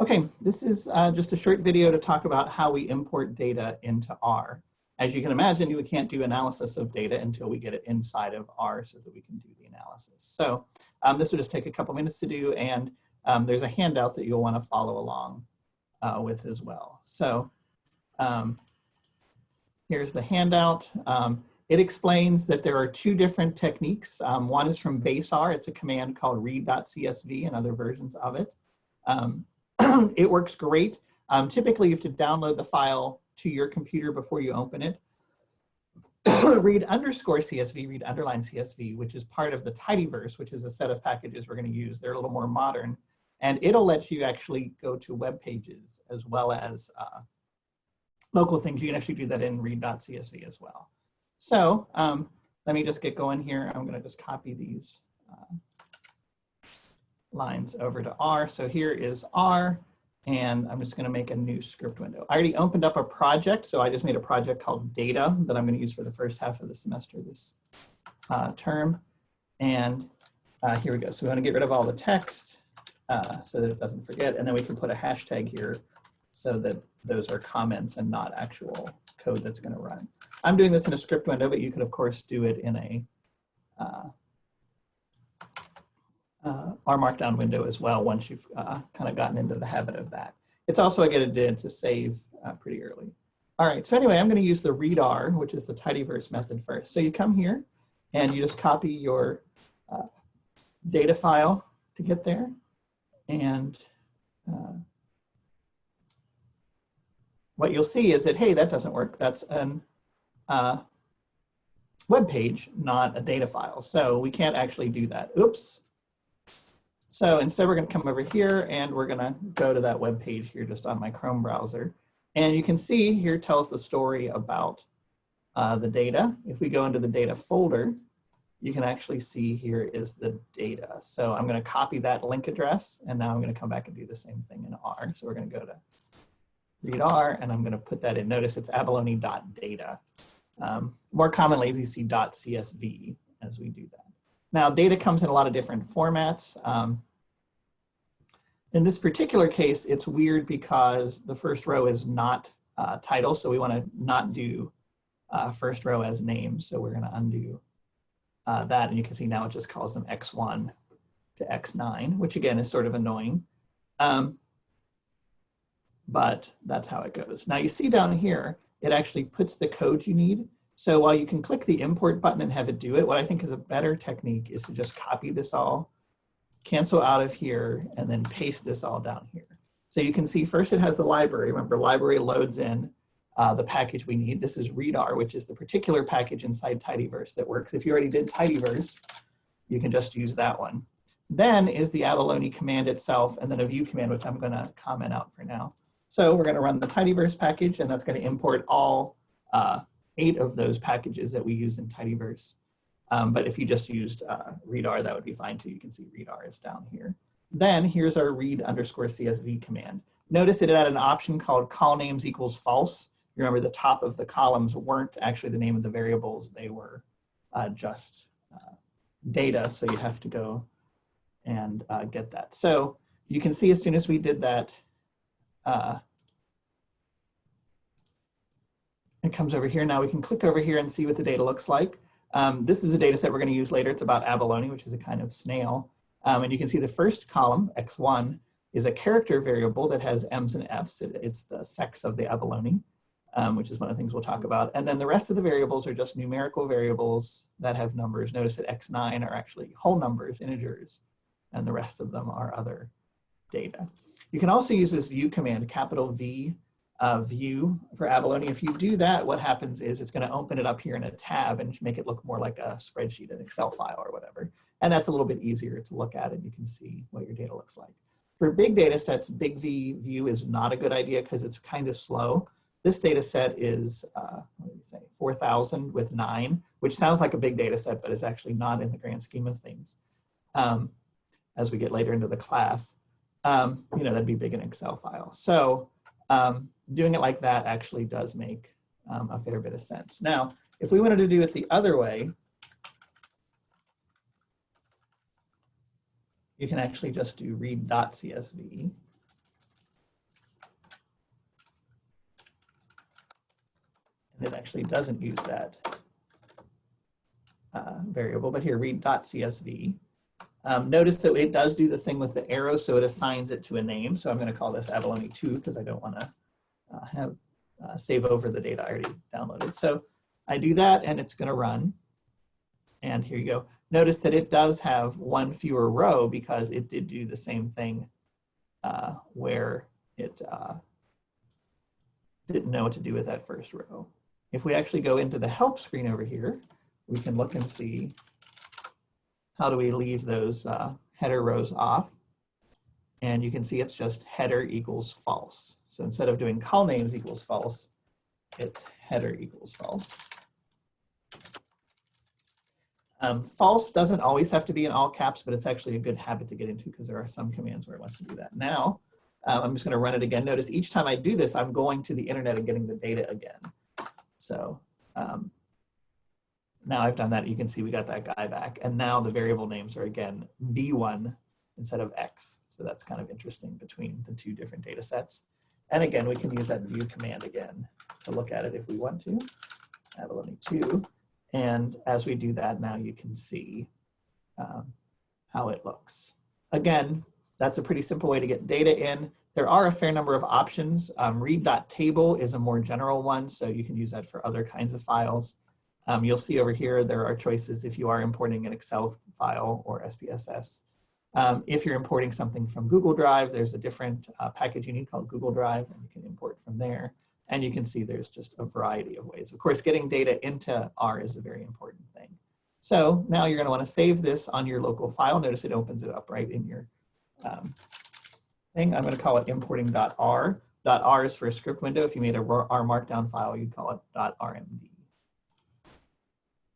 Okay, this is uh, just a short video to talk about how we import data into R. As you can imagine, we can't do analysis of data until we get it inside of R so that we can do the analysis. So um, this will just take a couple minutes to do and um, there's a handout that you'll want to follow along uh, with as well. So um, here's the handout. Um, it explains that there are two different techniques. Um, one is from base R. It's a command called read.csv and other versions of it. It works great. Um, typically, you have to download the file to your computer before you open it. read underscore CSV, read underline CSV, which is part of the tidyverse, which is a set of packages we're going to use. They're a little more modern. And it'll let you actually go to web pages as well as uh, local things. You can actually do that in read.csv as well. So um, let me just get going here. I'm going to just copy these uh, lines over to R. So here is R, and I'm just going to make a new script window. I already opened up a project, so I just made a project called data that I'm going to use for the first half of the semester this uh, term. And uh, here we go. So we want to get rid of all the text uh, so that it doesn't forget. And then we can put a hashtag here so that those are comments and not actual code that's going to run. I'm doing this in a script window, but you could of course do it in a uh, uh, R Markdown window as well once you've uh, kind of gotten into the habit of that. It's also a good idea to save uh, pretty early. All right, so anyway, I'm going to use the readr, which is the tidyverse method first. So you come here and you just copy your uh, data file to get there. And uh, what you'll see is that, hey, that doesn't work. That's an uh, web page, not a data file. So we can't actually do that. Oops. So instead we're gonna come over here and we're gonna go to that web page here just on my Chrome browser. And you can see here tells the story about uh, the data. If we go into the data folder, you can actually see here is the data. So I'm gonna copy that link address and now I'm gonna come back and do the same thing in R. So we're gonna go to readr and I'm gonna put that in. Notice it's abalone.data. Um, more commonly, we see .csv as we do that. Now, data comes in a lot of different formats. Um, in this particular case, it's weird because the first row is not uh, title, so we want to not do uh, first row as names. So we're going to undo uh, that, and you can see now it just calls them x1 to x9, which again is sort of annoying. Um, but that's how it goes. Now you see down here, it actually puts the code you need. So while you can click the import button and have it do it, what I think is a better technique is to just copy this all, cancel out of here, and then paste this all down here. So you can see first it has the library. Remember, library loads in uh, the package we need. This is readr, which is the particular package inside tidyverse that works. If you already did tidyverse, you can just use that one. Then is the abalone command itself, and then a view command, which I'm going to comment out for now. So we're going to run the tidyverse package, and that's going to import all uh, eight of those packages that we use in tidyverse. Um, but if you just used uh, readr, that would be fine too. You can see readr is down here. Then here's our read underscore CSV command. Notice that it had an option called call names equals false. You remember the top of the columns weren't actually the name of the variables. They were uh, just uh, data. So you have to go and uh, get that. So you can see as soon as we did that, uh, it comes over here. Now we can click over here and see what the data looks like. Um, this is a data set we're going to use later. It's about abalone, which is a kind of snail. Um, and you can see the first column, x1, is a character variable that has m's and f's. It, it's the sex of the abalone, um, which is one of the things we'll talk about. And then the rest of the variables are just numerical variables that have numbers. Notice that x9 are actually whole numbers, integers, and the rest of them are other data. You can also use this view command, capital V uh, view for Abalone. If you do that, what happens is it's going to open it up here in a tab and make it look more like a spreadsheet, an Excel file or whatever. And that's a little bit easier to look at and you can see what your data looks like. For big data sets, big V view is not a good idea because it's kind of slow. This data set is, uh, what did say, 4,000 with nine, which sounds like a big data set, but is actually not in the grand scheme of things. Um, as we get later into the class, um, you know, that'd be big in Excel file. So um, doing it like that actually does make um, a fair bit of sense. Now, if we wanted to do it the other way, you can actually just do read.csv. And it actually doesn't use that uh, variable, but here read.csv. Um, notice that it does do the thing with the arrow, so it assigns it to a name. So I'm going to call this abalone2 because I don't want to uh, have uh, save over the data I already downloaded. So I do that and it's going to run. And here you go. Notice that it does have one fewer row because it did do the same thing uh, where it uh, didn't know what to do with that first row. If we actually go into the help screen over here, we can look and see how do we leave those uh, header rows off. And you can see it's just header equals false. So instead of doing call names equals false, it's header equals false. Um, false doesn't always have to be in all caps, but it's actually a good habit to get into because there are some commands where it wants to do that. Now, um, I'm just going to run it again. Notice each time I do this, I'm going to the internet and getting the data again. So um, now I've done that. You can see we got that guy back. And now the variable names are again V1 instead of X. So that's kind of interesting between the two different data sets. And again, we can use that view command again to look at it if we want to. Abalone 2. And as we do that, now you can see um, how it looks. Again, that's a pretty simple way to get data in. There are a fair number of options. Um, read.table is a more general one, so you can use that for other kinds of files. Um, you'll see over here, there are choices if you are importing an Excel file or SPSS. Um, if you're importing something from Google Drive, there's a different uh, package you need called Google Drive, and you can import from there. And you can see there's just a variety of ways. Of course, getting data into R is a very important thing. So now you're gonna wanna save this on your local file. Notice it opens it up right in your um, thing. I'm gonna call it importing.r. .r is for a script window. If you made a R markdown file, you'd call it .rmd.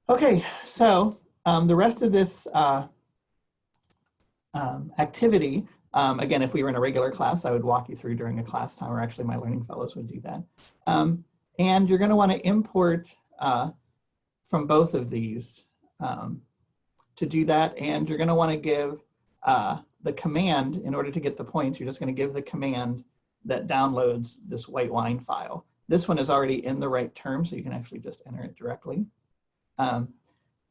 Okay, so um, the rest of this uh, um, activity um, again, if we were in a regular class, I would walk you through during a class time, or actually my learning fellows would do that. Um, and you're gonna wanna import uh, from both of these um, to do that. And you're gonna wanna give uh, the command, in order to get the points, you're just gonna give the command that downloads this white wine file. This one is already in the right term, so you can actually just enter it directly. Um,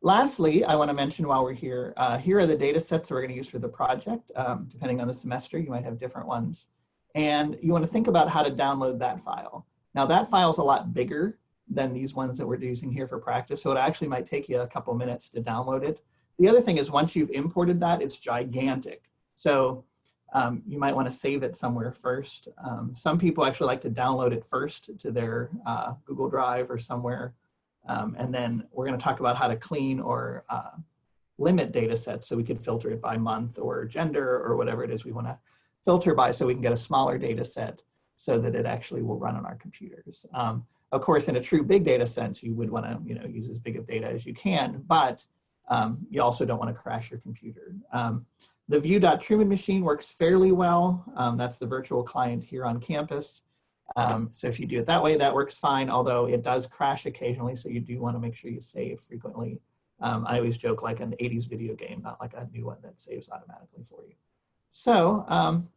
Lastly, I want to mention while we're here, uh, here are the data sets that we're going to use for the project. Um, depending on the semester, you might have different ones. And you want to think about how to download that file. Now that file is a lot bigger than these ones that we're using here for practice, so it actually might take you a couple minutes to download it. The other thing is once you've imported that, it's gigantic. So um, you might want to save it somewhere first. Um, some people actually like to download it first to their uh, Google Drive or somewhere um, and then we're going to talk about how to clean or uh, limit data sets so we could filter it by month or gender or whatever it is we want to filter by so we can get a smaller data set so that it actually will run on our computers. Um, of course, in a true big data sense, you would want to you know, use as big of data as you can, but um, you also don't want to crash your computer. Um, the view.truman machine works fairly well. Um, that's the virtual client here on campus. Um, so if you do it that way, that works fine, although it does crash occasionally, so you do want to make sure you save frequently. Um, I always joke like an 80s video game, not like a new one that saves automatically for you. So um,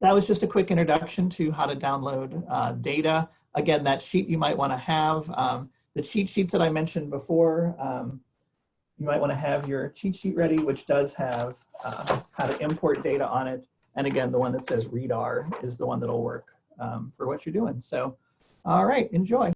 that was just a quick introduction to how to download uh, data. Again, that sheet you might want to have. Um, the cheat sheets that I mentioned before, um, you might want to have your cheat sheet ready, which does have uh, how to import data on it. And again, the one that says readr is the one that'll work um, for what you're doing. So, all right, enjoy.